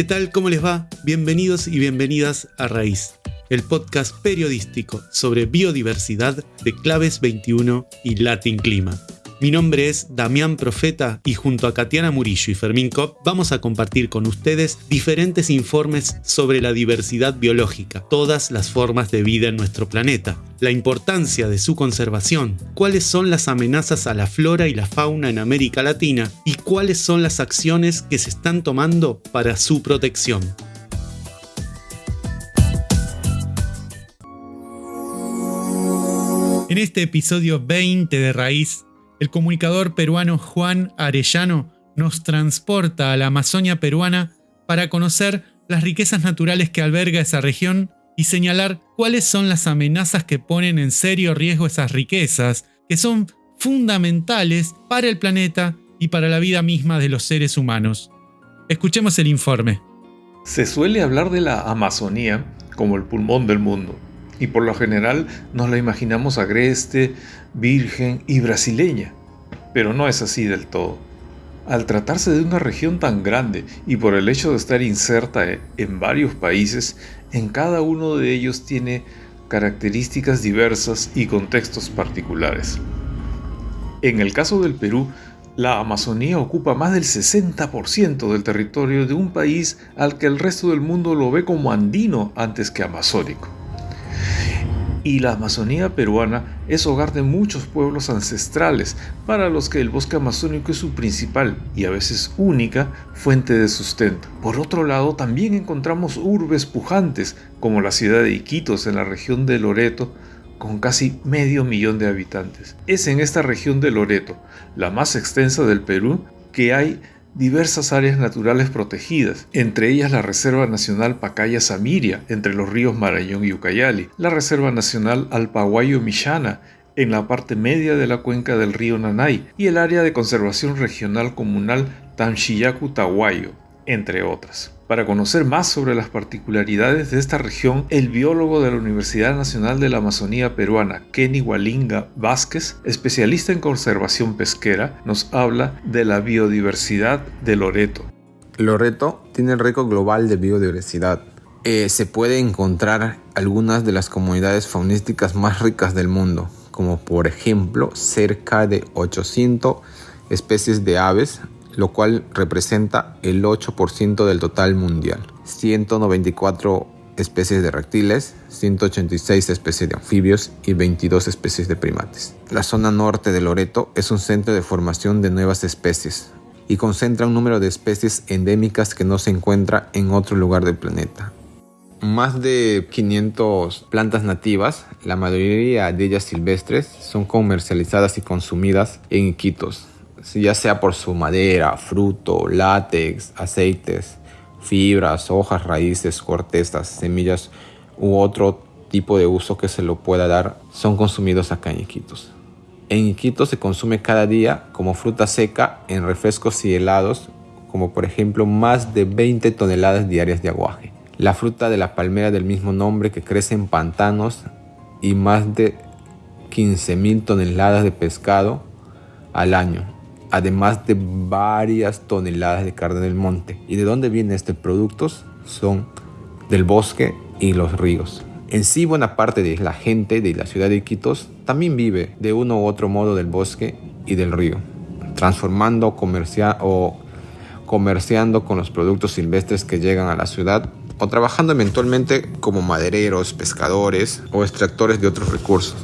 ¿Qué tal? ¿Cómo les va? Bienvenidos y bienvenidas a Raíz, el podcast periodístico sobre biodiversidad de Claves 21 y Latin Clima. Mi nombre es Damián Profeta y junto a Katiana Murillo y Fermín Kopp vamos a compartir con ustedes diferentes informes sobre la diversidad biológica, todas las formas de vida en nuestro planeta, la importancia de su conservación, cuáles son las amenazas a la flora y la fauna en América Latina y cuáles son las acciones que se están tomando para su protección. En este episodio 20 de Raíz el comunicador peruano Juan Arellano nos transporta a la Amazonia peruana para conocer las riquezas naturales que alberga esa región y señalar cuáles son las amenazas que ponen en serio riesgo esas riquezas, que son fundamentales para el planeta y para la vida misma de los seres humanos. Escuchemos el informe. Se suele hablar de la Amazonía como el pulmón del mundo y por lo general nos la imaginamos agreste, virgen y brasileña, pero no es así del todo. Al tratarse de una región tan grande y por el hecho de estar inserta en varios países, en cada uno de ellos tiene características diversas y contextos particulares. En el caso del Perú, la Amazonía ocupa más del 60% del territorio de un país al que el resto del mundo lo ve como andino antes que amazónico y la Amazonía peruana es hogar de muchos pueblos ancestrales para los que el bosque amazónico es su principal y a veces única fuente de sustento. Por otro lado, también encontramos urbes pujantes como la ciudad de Iquitos en la región de Loreto, con casi medio millón de habitantes. Es en esta región de Loreto, la más extensa del Perú, que hay diversas áreas naturales protegidas, entre ellas la Reserva Nacional Pacaya-Samiria, entre los ríos Marañón y Ucayali, la Reserva Nacional Alpaguayo-Millana, en la parte media de la cuenca del río Nanay, y el Área de Conservación Regional Comunal Tamchiyacu-Tahuayo, entre otras. Para conocer más sobre las particularidades de esta región, el biólogo de la Universidad Nacional de la Amazonía Peruana, Kenny Walinga Vázquez, especialista en conservación pesquera, nos habla de la biodiversidad de Loreto. Loreto tiene el récord global de biodiversidad. Eh, se puede encontrar algunas de las comunidades faunísticas más ricas del mundo, como por ejemplo cerca de 800 especies de aves, lo cual representa el 8% del total mundial. 194 especies de reptiles, 186 especies de anfibios y 22 especies de primates. La zona norte de Loreto es un centro de formación de nuevas especies y concentra un número de especies endémicas que no se encuentra en otro lugar del planeta. Más de 500 plantas nativas, la mayoría de ellas silvestres, son comercializadas y consumidas en Iquitos, ya sea por su madera, fruto, látex, aceites, fibras, hojas, raíces, cortezas, semillas u otro tipo de uso que se lo pueda dar, son consumidos acá en Iquitos. En Iquitos se consume cada día como fruta seca en refrescos y helados, como por ejemplo más de 20 toneladas diarias de aguaje. La fruta de la palmera del mismo nombre que crece en pantanos y más de 15.000 toneladas de pescado al año además de varias toneladas de carne del monte. ¿Y de dónde vienen estos productos? Son del bosque y los ríos. En sí, buena parte de la gente de la ciudad de Iquitos también vive de uno u otro modo del bosque y del río, transformando comercia o comerciando con los productos silvestres que llegan a la ciudad o trabajando eventualmente como madereros, pescadores o extractores de otros recursos.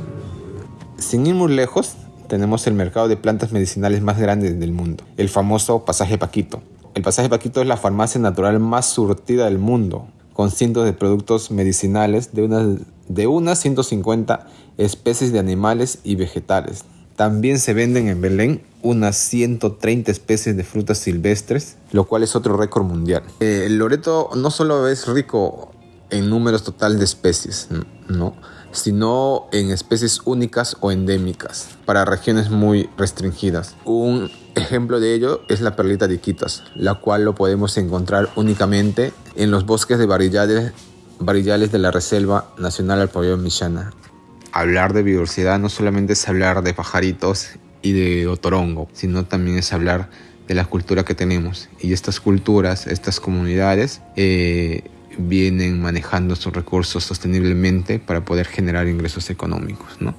Sin ir muy lejos, tenemos el mercado de plantas medicinales más grande del mundo, el famoso Pasaje Paquito. El Pasaje Paquito es la farmacia natural más surtida del mundo, con cientos de productos medicinales de unas, de unas 150 especies de animales y vegetales. También se venden en Belén unas 130 especies de frutas silvestres, lo cual es otro récord mundial. Eh, Loreto no solo es rico en números total de especies, ¿no? Sino en especies únicas o endémicas para regiones muy restringidas. Un ejemplo de ello es la perlita de Iquitos, la cual lo podemos encontrar únicamente en los bosques de barillales, de la Reserva Nacional Alpayón Michana. Hablar de biodiversidad no solamente es hablar de pajaritos y de otorongo, sino también es hablar de la cultura que tenemos. Y estas culturas, estas comunidades, eh, vienen manejando sus recursos sosteniblemente para poder generar ingresos económicos. ¿no?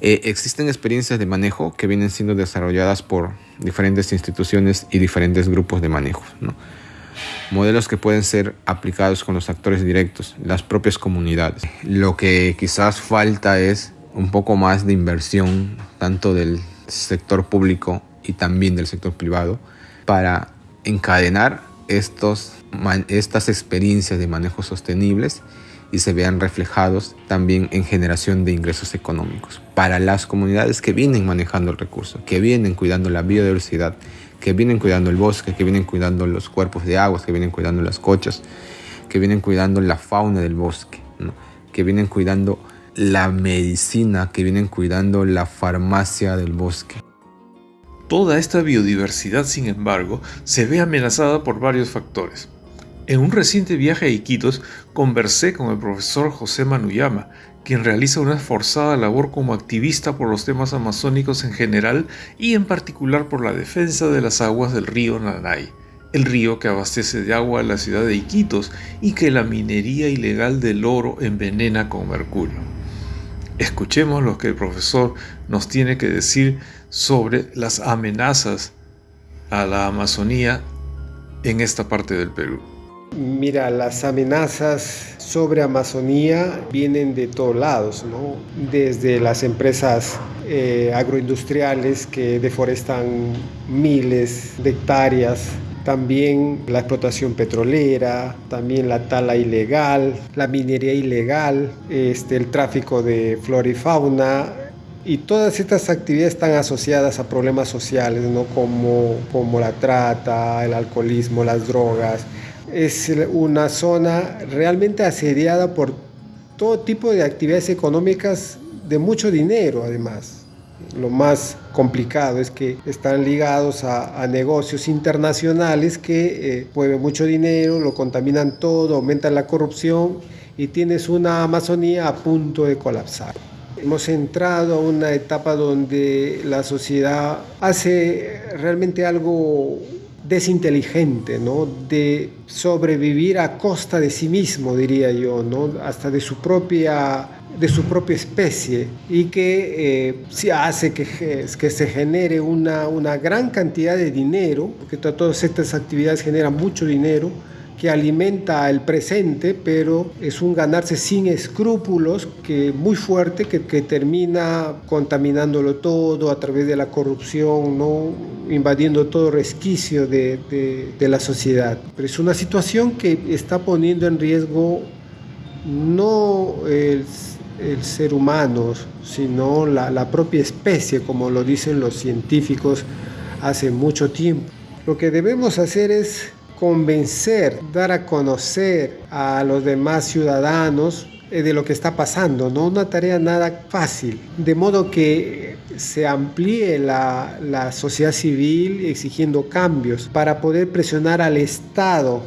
Eh, existen experiencias de manejo que vienen siendo desarrolladas por diferentes instituciones y diferentes grupos de manejo. ¿no? Modelos que pueden ser aplicados con los actores directos, las propias comunidades. Lo que quizás falta es un poco más de inversión, tanto del sector público y también del sector privado, para encadenar estos estas experiencias de manejo sostenibles y se vean reflejados también en generación de ingresos económicos para las comunidades que vienen manejando el recurso, que vienen cuidando la biodiversidad, que vienen cuidando el bosque, que vienen cuidando los cuerpos de aguas, que vienen cuidando las cochas, que vienen cuidando la fauna del bosque, que vienen cuidando la medicina, que vienen cuidando la farmacia del bosque. Toda esta biodiversidad, sin embargo, se ve amenazada por varios factores. En un reciente viaje a Iquitos conversé con el profesor José Manuyama, quien realiza una esforzada labor como activista por los temas amazónicos en general y en particular por la defensa de las aguas del río Nanay, el río que abastece de agua a la ciudad de Iquitos y que la minería ilegal del oro envenena con mercurio. Escuchemos lo que el profesor nos tiene que decir sobre las amenazas a la Amazonía en esta parte del Perú. Mira, las amenazas sobre Amazonía vienen de todos lados, ¿no? desde las empresas eh, agroindustriales que deforestan miles de hectáreas, también la explotación petrolera, también la tala ilegal, la minería ilegal, este, el tráfico de flora y fauna, y todas estas actividades están asociadas a problemas sociales, ¿no? como, como la trata, el alcoholismo, las drogas, es una zona realmente asediada por todo tipo de actividades económicas de mucho dinero además. Lo más complicado es que están ligados a, negocios internacionales que eh, mueven mucho dinero, lo contaminan todo, aumentan la corrupción y tienes una Amazonía a punto de colapsar. Hemos entrado a una etapa donde la sociedad hace realmente algo desinteligente, ¿no? de sobrevivir a costa de sí mismo, diría yo, ¿no? hasta de su propia, de su propia especie, y que eh, hace que, que se genere una, una gran cantidad de dinero, porque todas estas actividades generan mucho dinero, que alimenta el presente, pero es un ganarse sin escrúpulos que muy fuerte que, que termina contaminándolo todo a través de la corrupción, ¿no? invadiendo todo resquicio de, de, la sociedad. Pero es una situación que está poniendo en riesgo no el, el ser humano, sino la, la propia especie, como lo dicen los científicos hace mucho tiempo. Lo que debemos hacer es convencer, dar a conocer a los demás ciudadanos eh, de lo que está pasando, no una tarea nada fácil, de modo que se amplíe la, la sociedad civil exigiendo cambios para poder presionar al Estado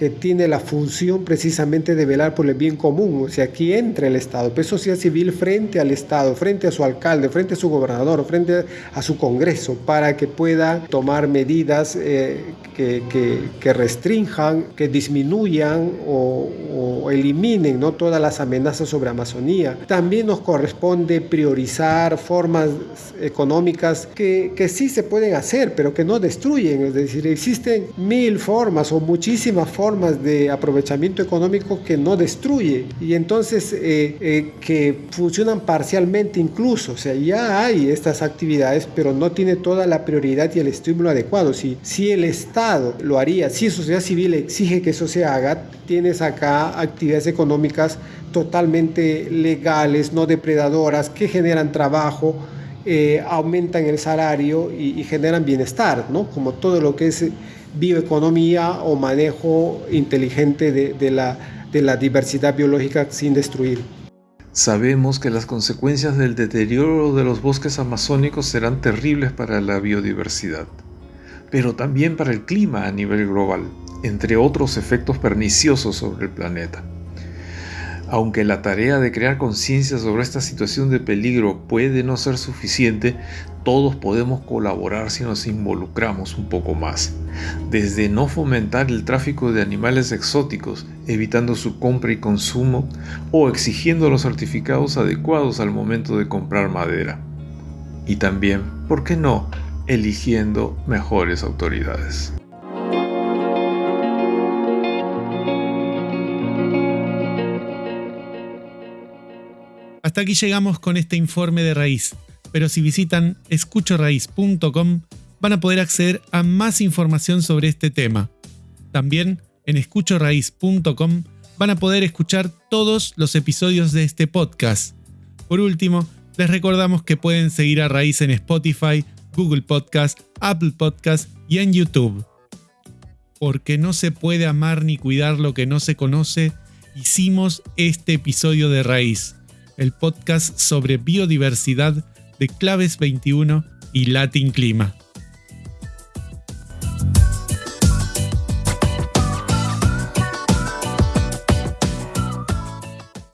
que tiene la función precisamente de velar por el bien común. O sea, aquí entra el Estado, pues sociedad civil frente al Estado, frente a su alcalde, frente a su gobernador, frente a su Congreso, para que pueda tomar medidas eh, que, que, restrinjan, que disminuyan o, o, eliminen ¿no? todas las amenazas sobre Amazonía. También nos corresponde priorizar formas económicas que, que sí se pueden hacer, pero que no destruyen. Es decir, existen mil formas o muchísimas formas formas de aprovechamiento económico que no destruye y entonces eh, eh, que funcionan parcialmente incluso. O sea, ya hay estas actividades, pero no tiene toda la prioridad y el estímulo adecuado. Si, si el Estado lo haría, si sociedad civil exige que eso se haga, tienes acá actividades económicas totalmente legales, no depredadoras, que generan trabajo, eh, aumentan el salario y, y, generan bienestar, ¿no? Como todo lo que es bioeconomía o manejo inteligente de, la, de la diversidad biológica sin destruir. Sabemos que las consecuencias del deterioro de los bosques amazónicos serán terribles para la biodiversidad, pero también para el clima a nivel global, entre otros efectos perniciosos sobre el planeta. Aunque la tarea de crear conciencia sobre esta situación de peligro puede no ser suficiente, todos podemos colaborar si nos involucramos un poco más. Desde no fomentar el tráfico de animales exóticos, evitando su compra y consumo, o exigiendo los certificados adecuados al momento de comprar madera. Y también, ¿por qué no?, eligiendo mejores autoridades. Hasta aquí llegamos con este informe de raíz, pero si visitan escuchoraíz.com van a poder acceder a más información sobre este tema. También en escuchoraíz.com van a poder escuchar todos los episodios de este podcast. Por último, les recordamos que pueden seguir a Raíz en Spotify, Google Podcast, Apple Podcast y en YouTube. Porque no se puede amar ni cuidar lo que no se conoce, hicimos este episodio de Raíz el podcast sobre biodiversidad de Claves 21 y Latin Clima.